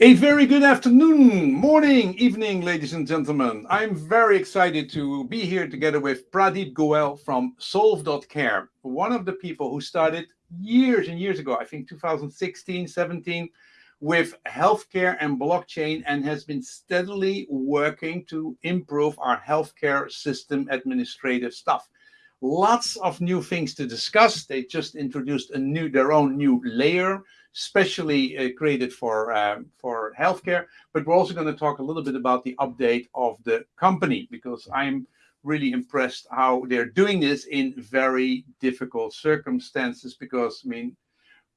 A very good afternoon, morning, evening, ladies and gentlemen. I'm very excited to be here together with Pradeep Goel from Solve.Care, one of the people who started years and years ago, I think 2016, 17, with healthcare and blockchain and has been steadily working to improve our healthcare system administrative stuff. Lots of new things to discuss. They just introduced a new, their own new layer specially uh, created for um, for healthcare. But we're also going to talk a little bit about the update of the company because I'm really impressed how they're doing this in very difficult circumstances. Because I mean,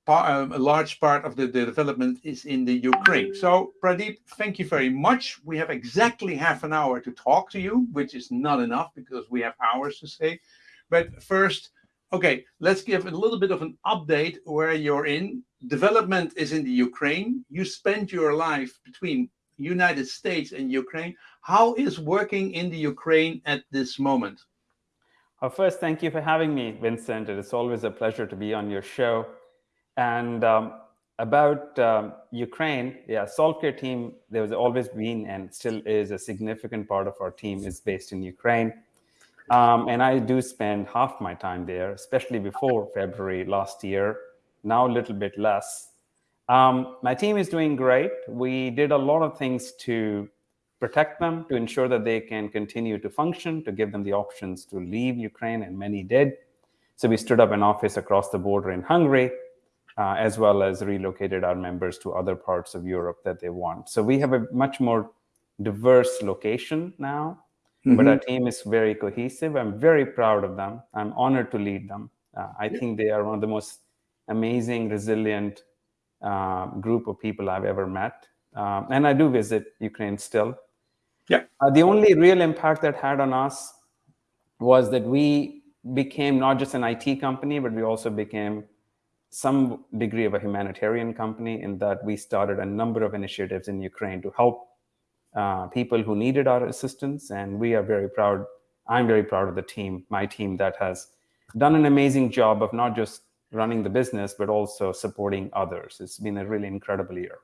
um, a large part of the, the, development is in the Ukraine. So Pradeep, thank you very much. We have exactly half an hour to talk to you, which is not enough because we have hours to say. But first, okay, let's give a little bit of an update where you're in development is in the Ukraine. You spend your life between United States and Ukraine. How is working in the Ukraine at this moment? Well, first, thank you for having me, Vincent. It is always a pleasure to be on your show. And um, about um, Ukraine, yeah, Solve.Care team, there has always been and still is a significant part of our team is based in Ukraine. Um, and I do spend half my time there, especially before February last year, now a little bit less. Um, my team is doing great. We did a lot of things to protect them, to ensure that they can continue to function, to give them the options to leave Ukraine, and many did. So we stood up an office across the border in Hungary, uh, as well as relocated our members to other parts of Europe that they want. So we have a much more diverse location now, mm -hmm. but our mm-hmm. team is very cohesive. I'm very proud of them. I'm honored to lead them. Uh, I think they are one of the most amazing, resilient uh, group of people I've ever met. Um, and I do visit Ukraine still. Yeah. Uh, the only real impact that had on us was that we became not just an IT company, but we also became some degree of a humanitarian company in that we started a number of initiatives in Ukraine to help uh, people who needed our assistance. And we are very proud. I'm very proud of the team, my team that has done an amazing job of not just running the business, but also supporting others. It's been a really incredible year.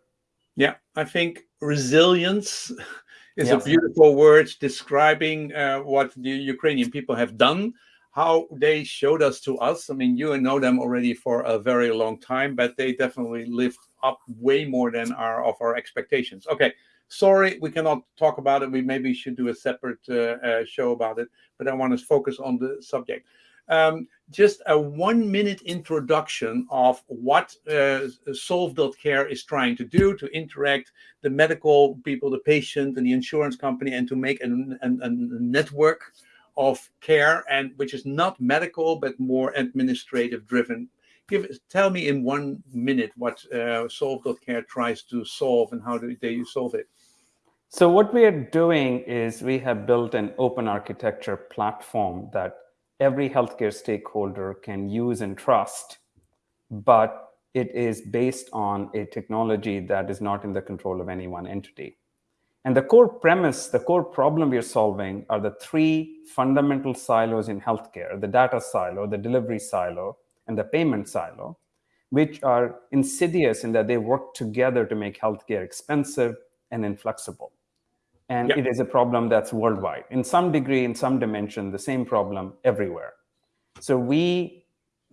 Yeah, I think resilience is yes. a beautiful word describing uh, what the Ukrainian people have done, how they showed us to us. I mean, you know them already for a very long time, but they definitely lived up way more than our of our expectations. Okay, sorry, we cannot talk about it. We maybe should do a separate uh, uh, show about it, but I want to focus on the subject um, just a one minute introduction of what uh, Solve.Care is trying to do to interact the medical people, the patient and the insurance company, and to make a, a, a network of care and which is not medical, but more administrative driven. Give Tell me in one minute what uh, Solve.Care tries to solve and how do they solve it. So what we are doing is we have built an open architecture platform that every healthcare stakeholder can use and trust, but it is based on a technology that is not in the control of any one entity. And the core premise, the core problem we're solving are the three fundamental silos in healthcare, the data silo, the delivery silo, and the payment silo, which are insidious in that they work together to make healthcare expensive and inflexible. And yep. it is a problem that's worldwide. In some degree, in some dimension, the same problem everywhere. So we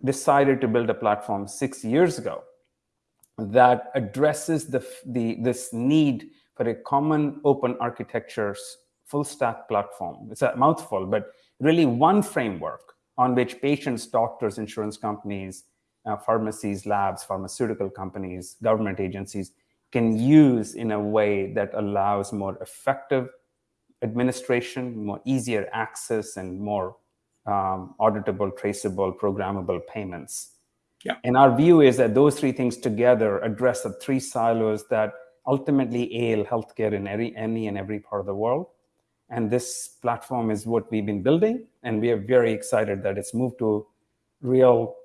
decided to build a platform six years ago that addresses the, the, this need for a common open architecture's full stack platform. It's a mouthful, but really one framework on which patients, doctors, insurance companies, uh, pharmacies, labs, pharmaceutical companies, government agencies can use in a way that allows more effective administration, more easier access, and more um, auditable, traceable, programmable payments. Yeah. And our view is that those three things together address the three silos that ultimately ail healthcare in every, any and every part of the world. And this platform is what we've been building. And we are very excited that it's moved to real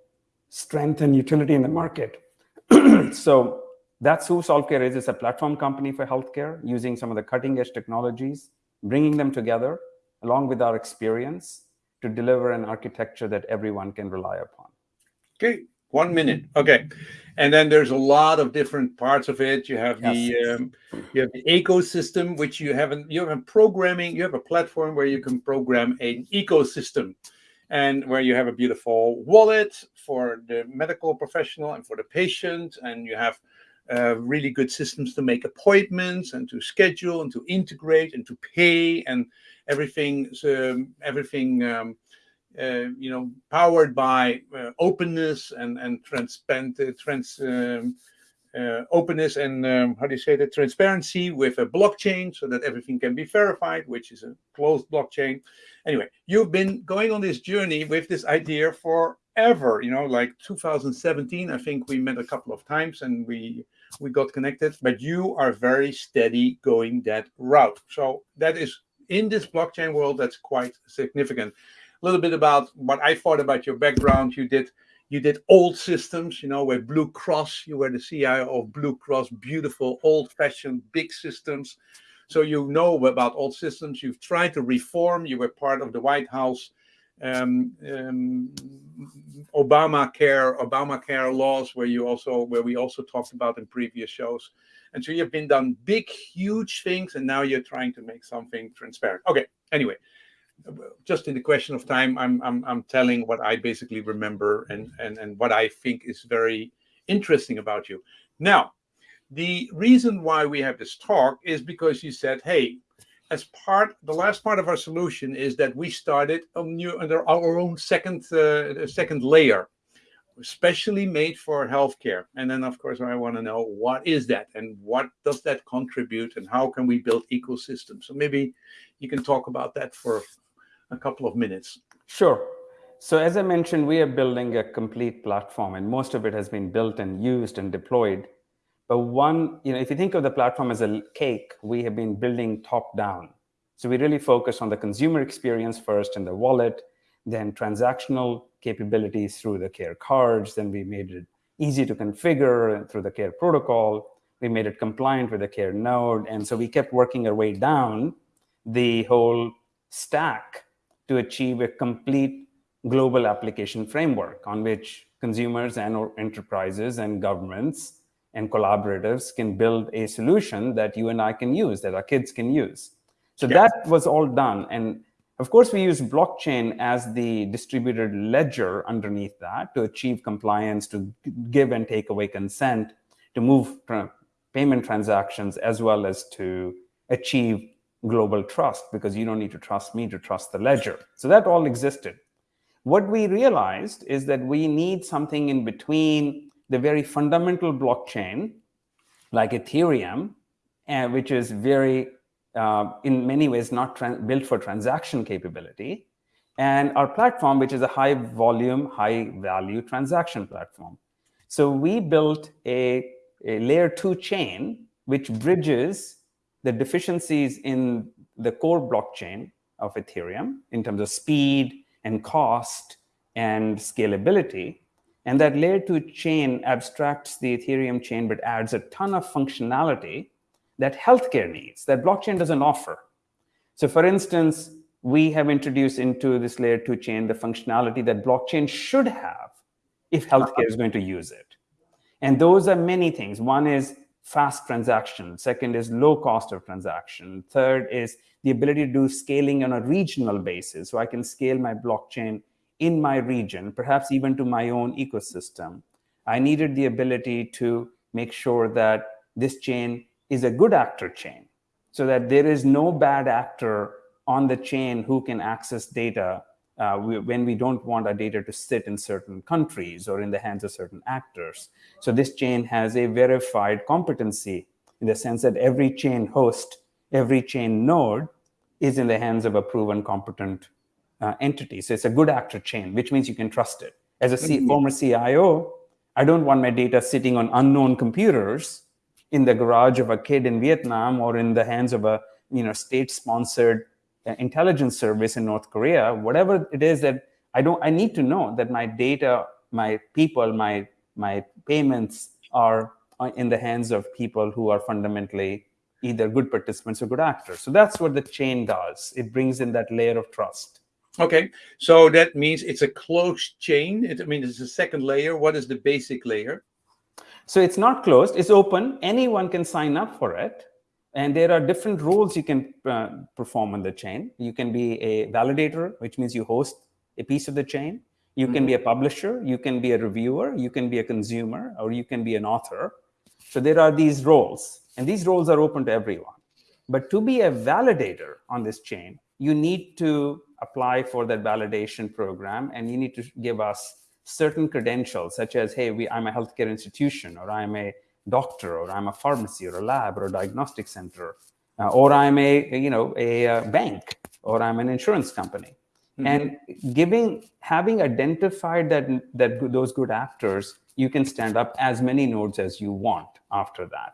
strength and utility in the market. so that's who Solve.Care is. It's a platform company for healthcare using some of the cutting edge technologies, bringing them together along with our experience to deliver an architecture that everyone can rely upon. Okay, One minute. Okay. And then there's a lot of different parts of it. You have Yes. the um, you have the ecosystem, which you haven't you have a programming. You have a platform where you can program an ecosystem, and where you have a beautiful wallet for the medical professional and for the patient, and you have uh, really good systems to make appointments and to schedule and to integrate and to pay and everything. Um, everything. Um, uh, you know, powered by uh, openness and and transparent, uh, trans, um, uh, openness and um, how do you say that transparency with a blockchain, so that everything can be verified, which is a closed blockchain. Anyway, you've been going on this journey with this idea forever. You know, like 2017, I think we met a couple of times and we we got connected. But you are very steady going that route. So that is in this blockchain world, that's quite significant a little bit about what I thought about your background. You did you did old systems, you know, with Blue Cross. You were the CIO of Blue Cross, beautiful, old-fashioned, big systems. So you know about old systems. You've tried to reform. You were part of the White House um, um, Obamacare, Obamacare laws, where you also where we also talked about in previous shows. And so you've been done big, huge things, and now you're trying to make something transparent. Okay. Anyway, just in the question of time, I'm I'm I'm telling what I basically remember and and and what I think is very interesting about you. Now, the reason why we have this talk is because you said, hey, as part the last part of our solution is that we started a new under our own second uh, second layer especially made for healthcare and then of course i want to know what is that and what does that contribute and how can we build ecosystems so maybe you can talk about that for a couple of minutes. Sure. So as I mentioned, we are building a complete platform and most of it has been built and used and deployed. But one, you know, if you think of the platform as a cake, we have been building top down. So we really focus on the consumer experience first in the wallet, then transactional capabilities through the care cards. Then we made it easy to configure through the care protocol. We made it compliant with the care node. And so we kept working our way down the whole stack to achieve a complete global application framework on which consumers and enterprises and governments and collaborators can build a solution that you and I can use, that our kids can use. So that was all done. And of course, we use blockchain as the distributed ledger underneath that to achieve compliance, to give and take away consent, to move payment transactions, as well as to achieve global trust because you don't need to trust me to trust the ledger. So that all existed. What we realized is that we need something in between the very fundamental blockchain, like Ethereum, uh, which is very, uh, in many ways, not built for transaction capability, and our platform, which is a high volume, high value transaction platform. So we built a, a layer two chain, which bridges the deficiencies in the core blockchain of Ethereum in terms of speed and cost and scalability. And that layer two chain abstracts the Ethereum chain, but adds a ton of functionality that healthcare needs, that blockchain doesn't offer. So for instance, we have introduced into this layer two chain the functionality that blockchain should have if healthcare is going to use it. And those are many things. One is fast transaction. Second is low cost of transaction. Third is the ability to do scaling on a regional basis. So I can scale my blockchain in my region, perhaps even to my own ecosystem. I needed the ability to make sure that this chain is a good actor chain so that there is no bad actor on the chain who can access data uh, when we don't want our data to sit in certain countries or in the hands of certain actors. So this chain has a verified competency in the sense that every chain host, every chain node is in the hands of a proven competent uh, entity. So it's a good actor chain, which means you can trust it. As a C mm -hmm. former CIO, I don't want my data sitting on unknown computers in the garage of a kid in Vietnam or in the hands of a you know state-sponsored intelligence service in North Korea, whatever it is that I don't, I need to know that my data, my people, my, my payments are in the hands of people who are fundamentally either good participants or good actors. So that's what the chain does. It brings in that layer of trust. Okay, so that means it's a closed chain. It, I mean, it's a second layer. What is the basic layer? So it's not closed, it's open. Anyone can sign up for it. And there are different roles you can uh, perform on the chain. You can be a validator, which means you host a piece of the chain. You can mm -hmm. be a publisher, you can be a reviewer, you can be a consumer, or you can be an author. So there are these roles, and these roles are open to everyone. But to be a validator on this chain, you need to apply for that validation program, and you need to give us certain credentials, such as, hey, we, I'm a healthcare institution, or I'm a doctor, or I'm a pharmacy, or a lab, or a diagnostic center, uh, or I'm a, you know, a, uh, bank, or I'm an insurance company. Mm -hmm. And giving, having identified that, that those good actors, you can stand up as many nodes as you want after that.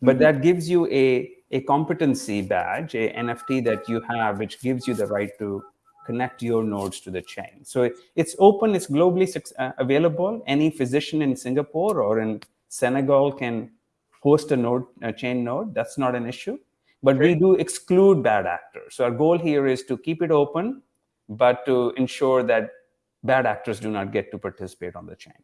But mm -hmm. that gives you a, a competency badge, a NFT that you have, which gives you the right to connect your nodes to the chain. So it's open, it's globally uh, available. Any physician in Singapore or in Senegal can host a node, a chain node. That's not an issue. But we do exclude bad actors. So our goal here is to keep it open, but to ensure that bad actors do not get to participate on the chain.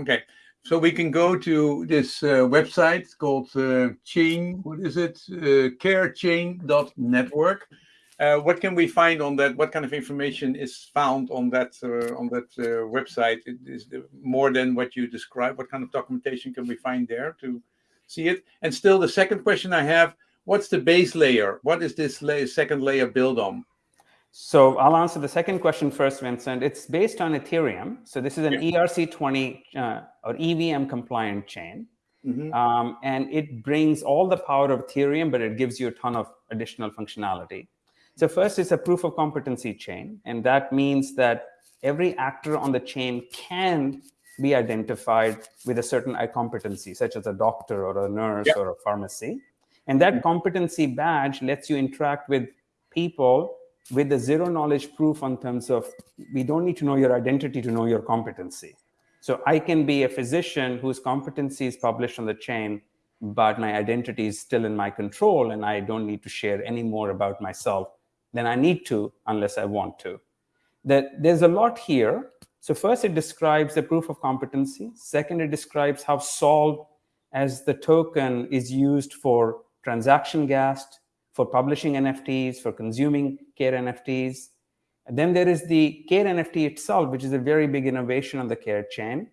Okay. So we can go to this uh, website called uh, chain, what is it? Uh, carechain.network. Uh, what can we find on that? What kind of information is found on that uh, on that uh, website? Is more than what you described? What kind of documentation can we find there to see it? And still, the second question I have: What's the base layer? What is this layer, second layer built on? So I'll answer the second question first, Vincent. It's based on Ethereum. So this is an yeah. ERC20 uh, or EVM compliant chain. Mm -hmm. um, and it brings all the power of Ethereum, but it gives you a ton of additional functionality. So first is a proof of competency chain. And that means that every actor on the chain can be identified with a certain competency, such as a doctor or a nurse or a pharmacy. And that mm-hmm. competency badge lets you interact with people with the zero knowledge proof on terms of we don't need to know your identity to know your competency. So I can be a physician whose competency is published on the chain, but my identity is still in my control and I don't need to share any more about myself than I need to unless I want to. That there's a lot here. So first, it describes the proof of competency. Second, it describes how Solve as the token is used for transaction gas, for publishing NFTs, for consuming Care NFTs. And then there is the Care NFT itself, which is a very big innovation on the Care chain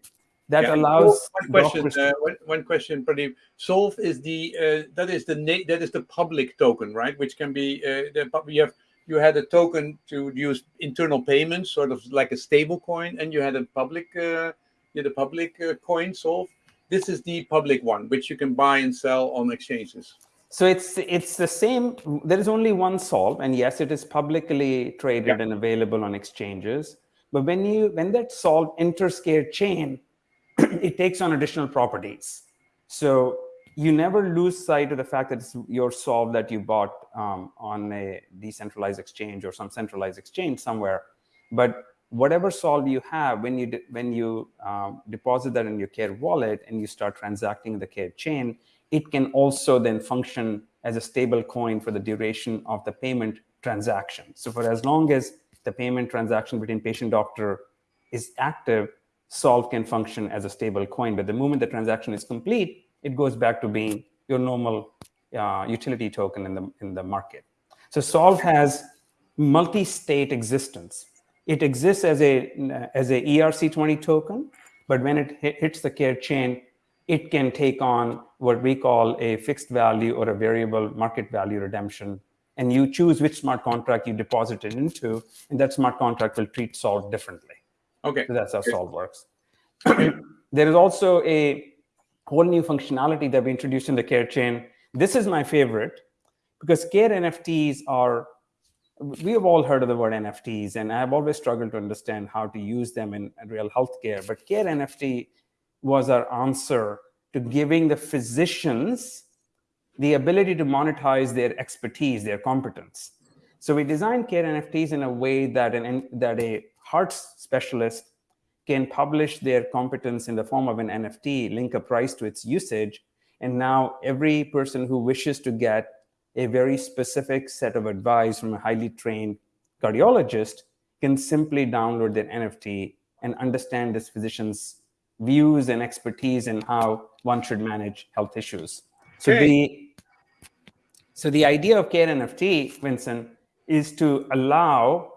that yeah. allows one question uh, one, one, question Pradeep. solve is the uh, that is the that is the public token right which can be uh, the you have you had a token to use internal payments, sort of like a stable coin, and you had a public, uh, you had a public uh, coin solve. This is the public one, which you can buy and sell on exchanges. So it's it's the same. There is only one solve, and yes, it is publicly traded yeah. and available on exchanges. But when you when that solve enters Care chain, it takes on additional properties. So you never lose sight of the fact that it's your solve that you bought um, on a decentralized exchange or some centralized exchange somewhere. But whatever solve you have, when you when you um, deposit that in your Care wallet and you start transacting the Care chain, it can also then function as a stable coin for the duration of the payment transaction. So for as long as the payment transaction between patient doctor is active, Solve can function as a stable coin. But the moment the transaction is complete, it goes back to being your normal uh, utility token in the, in the market. So Solve has multi-state existence. It exists as a, as a ERC20 token, but when it hits the care chain, it can take on what we call a fixed value or a variable market value redemption. And you choose which smart contract you deposit it into, and that smart contract will treat Solve differently. Okay. So that's how Solve works. there is also a whole new functionality that we introduced in the care chain. This is my favorite because care NFTs are, we have all heard of the word NFTs, and I've always struggled to understand how to use them in, real healthcare. But care NFT was our answer to giving the physicians the ability to monetize their expertise, their competence. So we designed care NFTs in a way that an that a heart specialist can publish their competence in the form of an NFT, link a price to its usage, and now every person who wishes to get a very specific set of advice from a highly trained cardiologist can simply download their NFT and understand this physician's views and expertise in how one should manage health issues. So Okay. the so the idea of Care NFT, Vincent, is to allow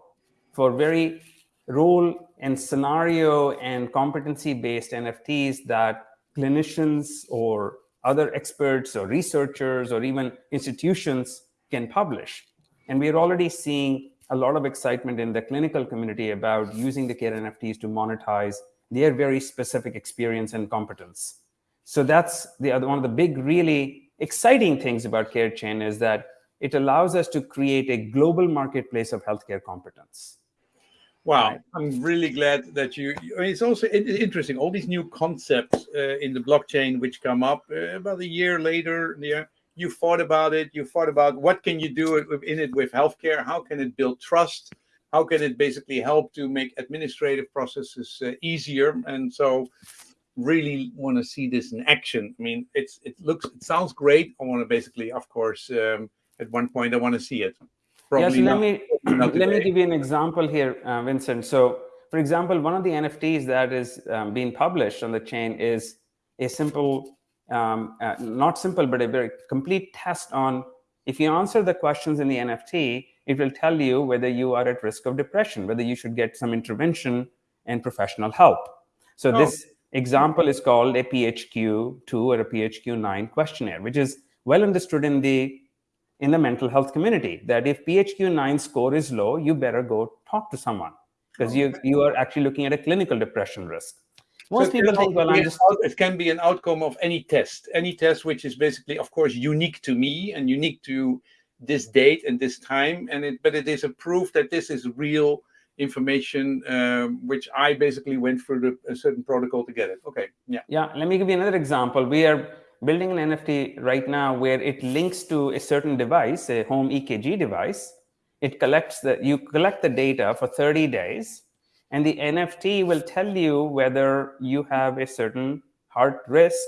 for very role and scenario and competency based NFTs that clinicians or other experts or researchers or even institutions can publish. And we are already seeing a lot of excitement in the clinical community about using the Care NFTs to monetize their very specific experience and competence. So that's the other one of the big, really exciting things about CareChain is that it allows us to create a global marketplace of healthcare competence. Wow. I'm really glad that you. It's also interesting all these new concepts uh, in the blockchain which come up uh, about a year later. Yeah, you thought about it. You thought about what can you do in it with healthcare? How can it build trust? How can it basically help to make administrative processes uh, easier? And so, really want to see this in action. I mean, it's it looks it sounds great. I want to basically, of course, um, at one point I want to see it. Yeah, so let me let me give you an example here, uh, Vincent. So, for example, one of the NFTs that is um, being published on the chain is a simple, um, uh, not simple, but a very complete test on if you answer the questions in the NFT, it will tell you whether you are at risk of depression, whether you should get some intervention and professional help. So Oh. this example is called a PHQ-2 or a PHQ-9 questionnaire, which is well understood in the in the mental health community that if PHQ-9 score is low, you better go talk to someone because you you are actually looking at a clinical depression risk. Most So it people can think, well, be I'm an just it can be an outcome of any test, any test which is basically, of course, unique to me and unique to this date and this time, and it but it is a proof that this is real information, um, which I basically went through the, a certain protocol to get it. Okay, yeah, Yeah, let me give you another example. We are building an NFT right now where it links to a certain device, a home EKG device. It collects the you collect the data for 30 days, and the NFT will tell you whether you have a certain heart risk.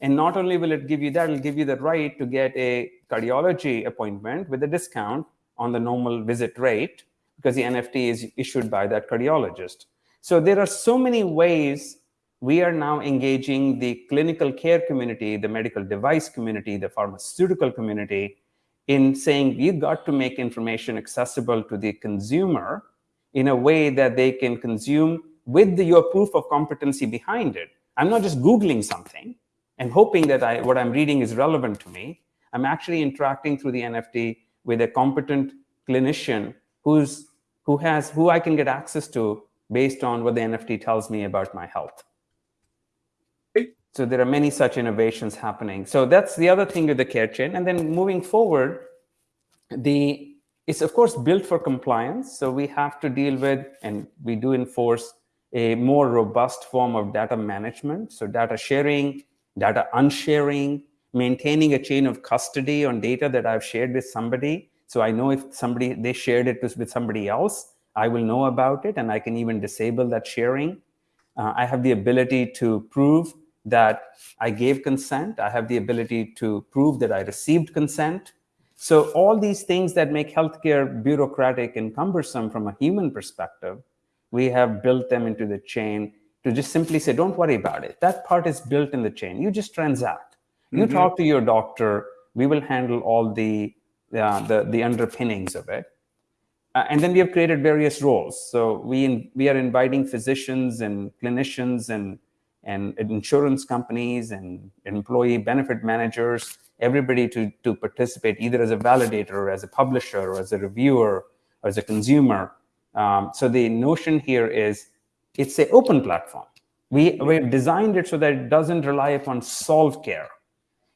And not only will it give you that, it'll give you the right to get a cardiology appointment with a discount on the normal visit rate because the NFT is issued by that cardiologist. So there are so many ways we are now engaging the clinical care community, the medical device community, the pharmaceutical community in saying you got to make information accessible to the consumer in a way that they can consume with the, your proof of competency behind it. I'm not just Googling something and hoping that I, what I'm reading is relevant to me. I'm actually interacting through the NFT with a competent clinician who's, who has, who I can get access to based on what the NFT tells me about my health. So there are many such innovations happening. So that's the other thing with the care chain. And then moving forward, the it's of course built for compliance. So we have to deal with, and we do enforce a more robust form of data management. So data sharing, data unsharing, maintaining a chain of custody on data that I've shared with somebody. So I know if somebody they shared it with somebody else, I will know about it, and I can even disable that sharing. Uh, I have the ability to prove that I gave consent. I have the ability to prove that I received consent. So all these things that make healthcare bureaucratic and cumbersome from a human perspective, we have built them into the chain to just simply say, don't worry about it. That part is built in the chain. You just transact. You Mhm. talk to your doctor. We will handle all the uh, the, the underpinnings of it. Uh, and then we have created various roles. So we in, we are inviting physicians and clinicians and and insurance companies and employee benefit managers, everybody to to participate either as a validator, or as a publisher, or as a reviewer, or as a consumer. Um, so the notion here is it's an open platform. We we've designed it so that it doesn't rely upon Solve.Care.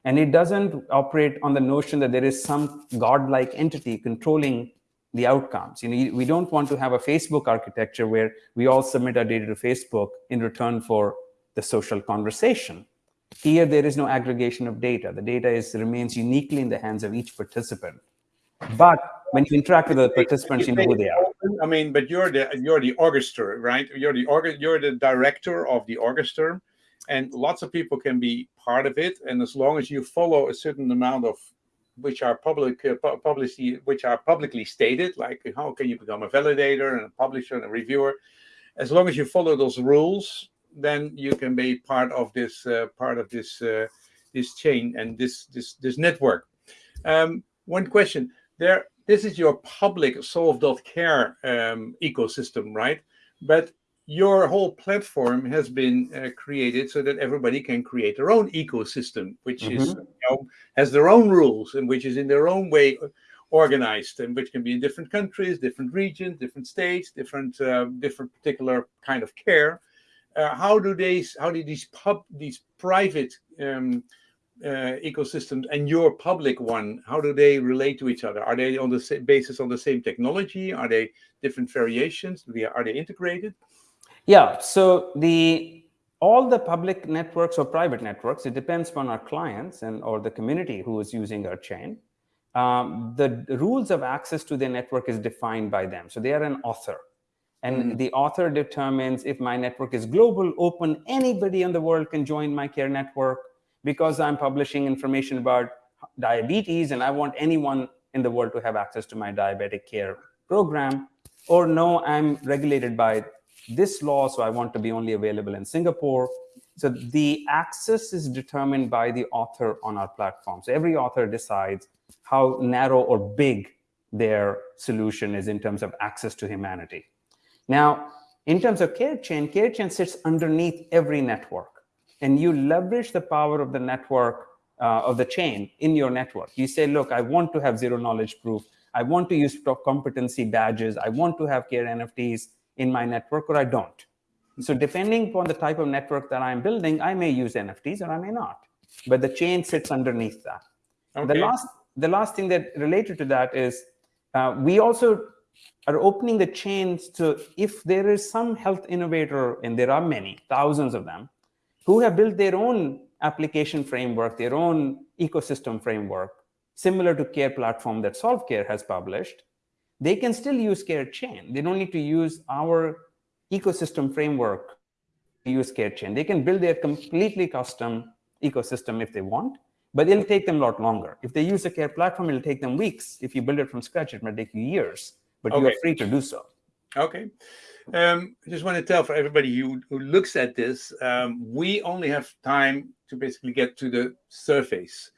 And it doesn't operate on the notion that there is some godlike entity controlling the outcomes. You know, we don't want to have a Facebook architecture where we all submit our data to Facebook in return for the social conversation. Here, there is no aggregation of data. The data is remains uniquely in the hands of each participant. But when you interact with the participants, you know who they are. I mean, but you're the you're the orchestra, right? You're the org- you're the director of the orchestra, and lots of people can be part of it. And as long as you follow a certain amount of which are public, uh, pu- publicly, which are publicly stated, like how can you become a validator and a publisher and a reviewer. As long as you follow those rules, then you can be part of this uh, part of this uh, this chain and this this this network. Um, one question there. This is your public solve.care um, ecosystem, right? But your whole platform has been uh, created so that everybody can create their own ecosystem, which mm -hmm. is you know, has their own rules and which is in their own way organized, and which can be in different countries, different regions, different states, different uh, different particular kind of care. Uh, how do they? How do these pub these private um, uh, ecosystems and your public one? How do they relate to each other? Are they on the same basis on the same technology? Are they different variations? Are they integrated? Yeah, so the all the public networks or private networks, it depends on our clients and or the community who is using our chain. Um, the, the, rules of access to the network is defined by them. So they are an author. And mm -hmm. the author determines if my network is global, open, anybody in the world can join my care network because I'm publishing information about diabetes and I want anyone in the world to have access to my diabetic care program. Or no, I'm regulated by this law, so I want to be only available in Singapore. So the access is determined by the author on our platform. So every author decides how narrow or big their solution is in terms of access to humanity. Now, in terms of care chain, care chain sits underneath every network. And you leverage the power of the network, uh, of the chain in your network. You say, look, I want to have zero knowledge proof. I want to use competency badges. I want to have care NFTs in my network or I don't. So depending upon the type of network that I'm building, I may use NFTs or I may not. But the chain sits underneath that. Okay. The last the last thing that related to that is uh, we also are opening the chains to if there is some health innovator, and there are many, thousands of them, who have built their own application framework, their own ecosystem framework, similar to Care Platform that SolveCare has published, they can still use care chain. They don't need to use our ecosystem framework to use care chain. They can build their completely custom ecosystem if they want, but it'll take them a lot longer. If they use a care platform, it'll take them weeks. If you build it from scratch, it might take you years, but okay. you're free to do so. Okay. Um, I just want to tell for everybody who, who looks at this, um, we only have time to basically get to the surface.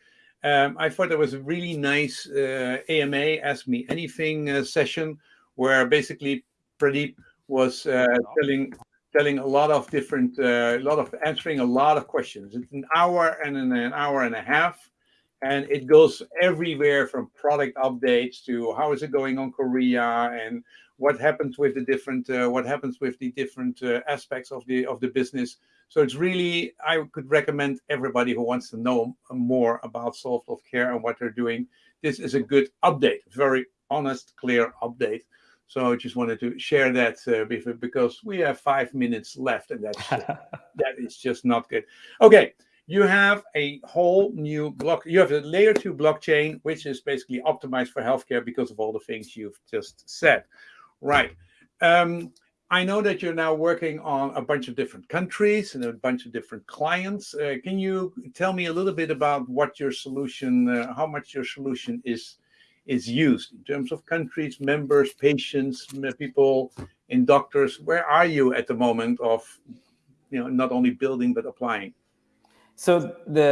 Um, I thought that was a really nice uh, AMA Ask Me Anything uh, session where basically Pradeep was uh, telling telling a lot of different, uh, a lot of answering a lot of questions. It's an hour and an, an hour and a half, and it goes everywhere from product updates to how is it going on Korea and what happens with the different, uh, what happens with the different uh, aspects of the of the business. So it's really, I could recommend everybody who wants to know more about Soft Solve Care and what they're doing. This is a good update, very honest, clear update. So I just wanted to share that uh, because we have five minutes left and that's that is just not good. Okay, you have a whole new block. You have a layer two blockchain, which is basically optimized for healthcare because of all the things you've just said. Right. Um, I know that you're now working on a bunch of different countries and a bunch of different clients. Uh, can you tell me a little bit about what your solution, uh, how much your solution is is used in terms of countries, members, patients, people, in doctors? Where are you at the moment of, you know, not only building but applying? So the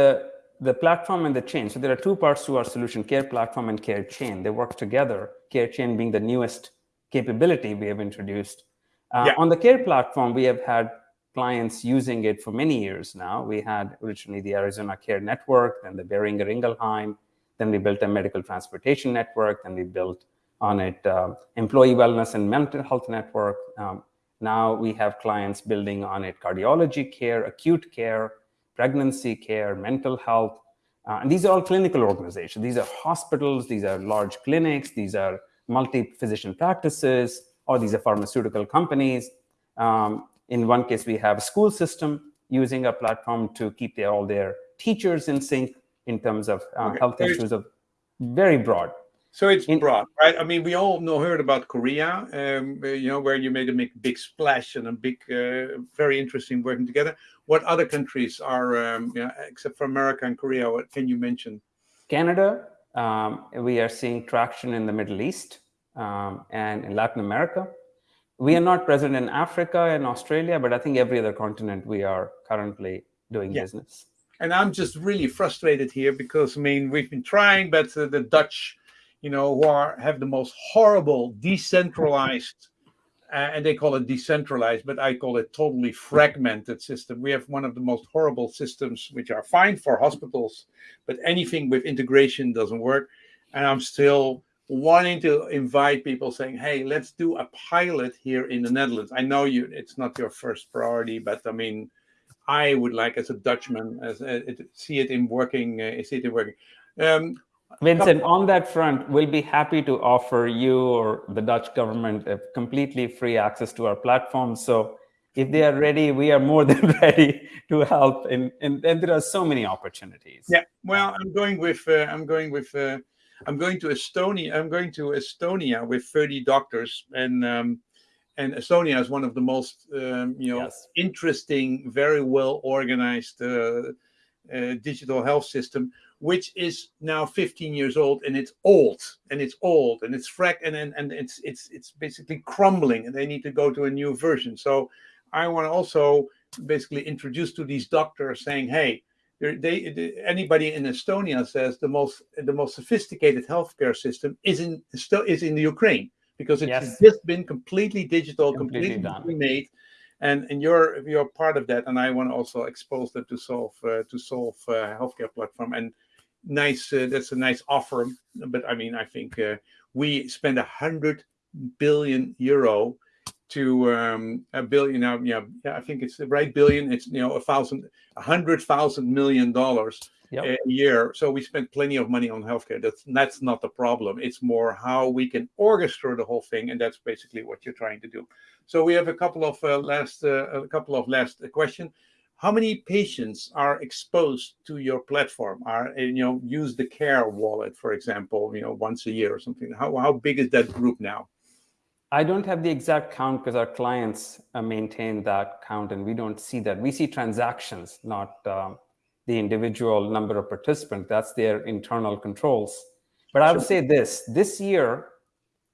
the platform and the chain. So there are two parts to our solution: Care Platform and Care Chain. They work together. Care Chain being the newest capability we have introduced uh, yeah. On the care platform, we have had clients using it for many years now. We had originally the Arizona Care Network, then the Boehringer Ingelheim, then we built a medical transportation network, then we built on it uh, employee wellness and mental health network. Um, now we have clients building on it cardiology care, acute care, pregnancy care, mental health. Uh, and these are all clinical organizations. These are hospitals, these are large clinics, these are multi-physician practices, or these are pharmaceutical companies. Um, in one case, we have a school system using a platform to keep their, all their teachers in sync in terms of uh, okay. health issues of very broad. So it's in, broad, right? I mean, we all know heard about Korea, um, you know, where you made a big, big splash and a big, uh, very interesting working together. What other countries are, um, you know, except for America and Korea, what can you mention? Canada, Um, we are seeing traction in the Middle East um, and in Latin America. We are not present in Africa and Australia, but I think every other continent we are currently doing yeah. business. And I'm just really frustrated here because I mean we've been trying, but uh, the Dutch, you know, who are have the most horrible decentralized uh, and they call it decentralized, but I call it totally fragmented system. We have one of the most horrible systems, which are fine for hospitals, but anything with integration doesn't work. And I'm still wanting to invite people saying, hey, let's do a pilot here in the Netherlands. I know you, it's not your first priority, but I mean, I would like as a Dutchman, as a, see it in working, uh, see it in working. Um, Vincent, on that front, we'll be happy to offer you or the Dutch government a completely free access to our platform. So if they are ready, we are more than ready to help. And, and, and there are so many opportunities. Yeah, well, I'm going with, uh, I'm going with, uh, I'm going to Estonia. I'm going to Estonia with 30 doctors and, um, and Estonia is one of the most, um, you know, yes. interesting, very well organized uh, uh digital health system which is now 15 years old and it's old and it's old and it's frack and, and and it's it's it's basically crumbling and they need to go to a new version so i want to also basically introduce to these doctors saying hey they, they anybody in estonia says the most the most sophisticated healthcare system is in still is in the ukraine because it's yes. just been completely digital completely, completely made and and you're you're part of that and i want to also expose that to solve uh, to solve uh, healthcare platform and nice. Uh, that's a nice offer. But I mean, I think uh, we spend a hundred billion euro to um, a billion now. Yeah, yeah, I think it's the right billion. It's you know a thousand, a hundred thousand million dollars yep. a year. So we spend plenty of money on healthcare. That's that's not the problem. It's more how we can orchestrate the whole thing, and that's basically what you're trying to do. So we have a couple of uh, last uh, a couple of last uh, question how many patients are exposed to your platform? Are you know use the care wallet for example you know once a year or something. How, how big is that group now? I don't have the exact count because our clients uh, maintain that count and we don't see that. We see transactions not um, the individual number of participants. That's their internal controls. But i would say this this year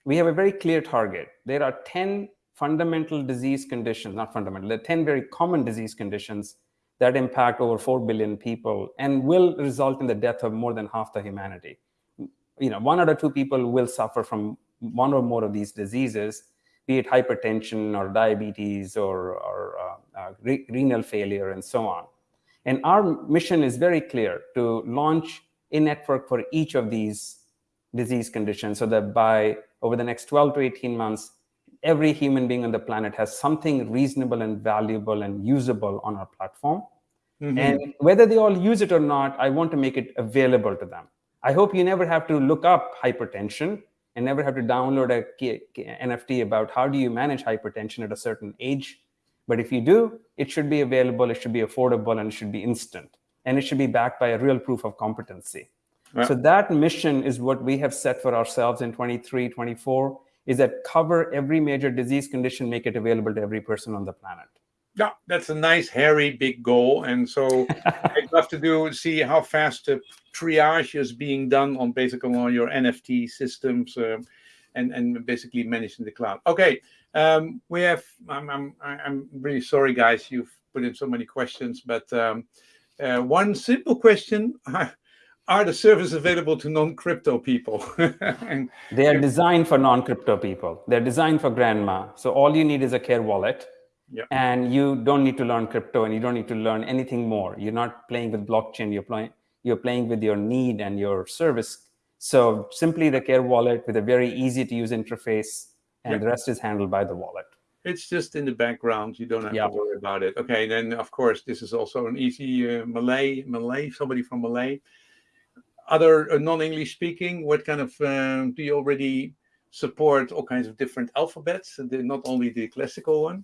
we have a very clear target. There are 10 fundamental disease conditions, not fundamental, there are 10 very common disease conditions that impact over 4 billion people and will result in the death of more than half the humanity. You know, one out of two people will suffer from one or more of these diseases, be it hypertension or diabetes or, or uh, uh, re renal failure and so on. And our mission is very clear to launch a network for each of these disease conditions so that by over the next 12 to 18 months, every human being on the planet has something reasonable and valuable and usable on our platform. Mm -hmm. And whether they all use it or not, I want to make it available to them. I hope you never have to look up hypertension and never have to download a NFT about how do you manage hypertension at a certain age. But if you do, it should be available, it should be affordable, and it should be instant. And it should be backed by a real proof of competency. So that mission is what we have set for ourselves in 23, 24 is that cover every major disease condition, make it available to every person on the planet. Yeah, that's a nice, hairy, big goal. And so I'd love to do see how fast the triage is being done on basically on your NFT systems uh, and, and basically managed in the cloud. Okay, um, we have, I'm, I'm, I'm really sorry, guys, you've put in so many questions, but um, uh, one simple question. are the services available to non-crypto people? and, they are designed for non-crypto people. They're designed for grandma. So all you need is a care wallet. Yep. And you don't need to learn crypto and you don't need to learn anything more. You're not playing with blockchain. You're playing, you're playing with your need and your service. So simply the care wallet with a very easy to use interface and yep. the rest is handled by the wallet. It's just in the background. You don't have yep. to worry about it. Okay, then of course, this is also an easy uh, Malay, Malay, somebody from Malay other uh, non-English speaking, what kind of um, do you already support all kinds of different alphabets, not only the classical one?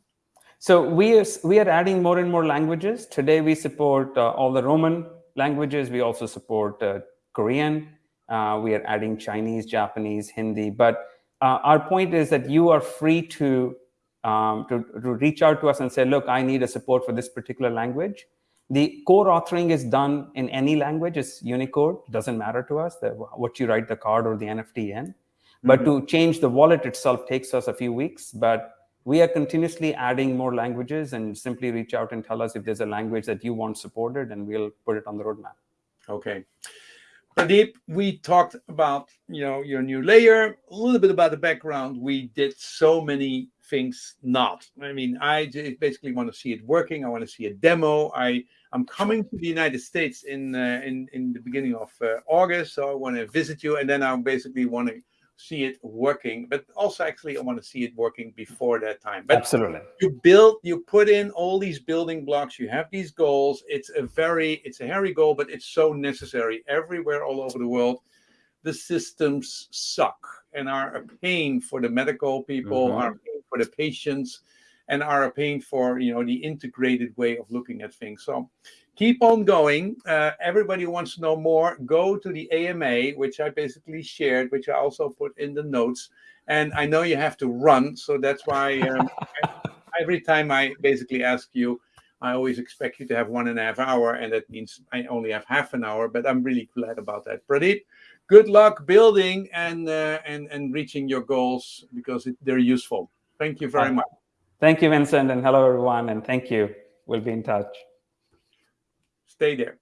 So we are, we are adding more and more languages. Today we support uh, all the Roman languages. We also support uh, Korean. Uh, we are adding Chinese, Japanese, Hindi. But uh, our point is that you are free to, um, to, to reach out to us and say, look, I need a support for this particular language the core authoring is done in any language. It's Unicode. Doesn't matter to us the, what you write the card or the NFT in. But Mhm. to change the wallet itself takes us a few weeks. But we are continuously adding more languages and simply reach out and tell us if there's a language that you want supported and we'll put it on the roadmap. Okay. Pradeep, we talked about you know your new layer, a little bit about the background. We did so many things not. I mean, I basically want to see it working. I want to see a demo. I I'm coming to the United States in uh, in in the beginning of uh, August, so I want to visit you, and then I basically want to see it working. But also, actually, I want to see it working before that time. But Absolutely. you build you put in all these building blocks you have these goals it's a very it's a hairy goal but it's so necessary everywhere all over the world the systems suck and are a pain for the medical people Mhm. are a pain for the patients and are a pain for you know the integrated way of looking at things so keep on going uh, everybody wants to know more go to the ama which i basically shared which i also put in the notes and i know you have to run so that's why um, every time I basically ask you, I always expect you to have one and a half hour, and that means I only have half an hour. But I'm really glad about that, Pradeep. Good luck building and uh, and and reaching your goals because it, they're useful. Thank you very much. Thank you, Vincent, and hello, everyone, and thank you. We'll be in touch. Stay there.